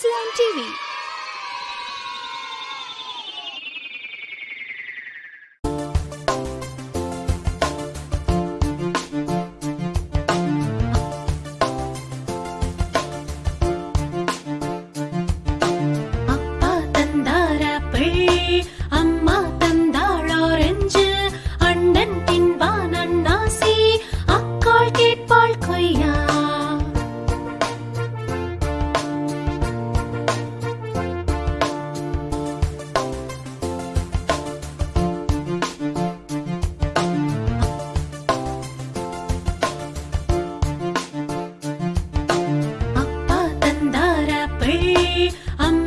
Kidsland TV. I'm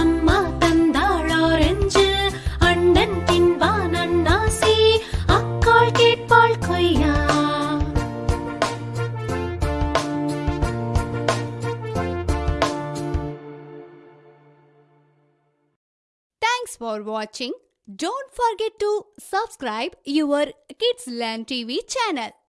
அம்மா தந்தாள் orange அண்ணன் தின்பான் அண்ணாசி அக்காள் கேட்பாள் கொய்யா Thanks for watching. Don't forget to subscribe your Kidsland TV channel.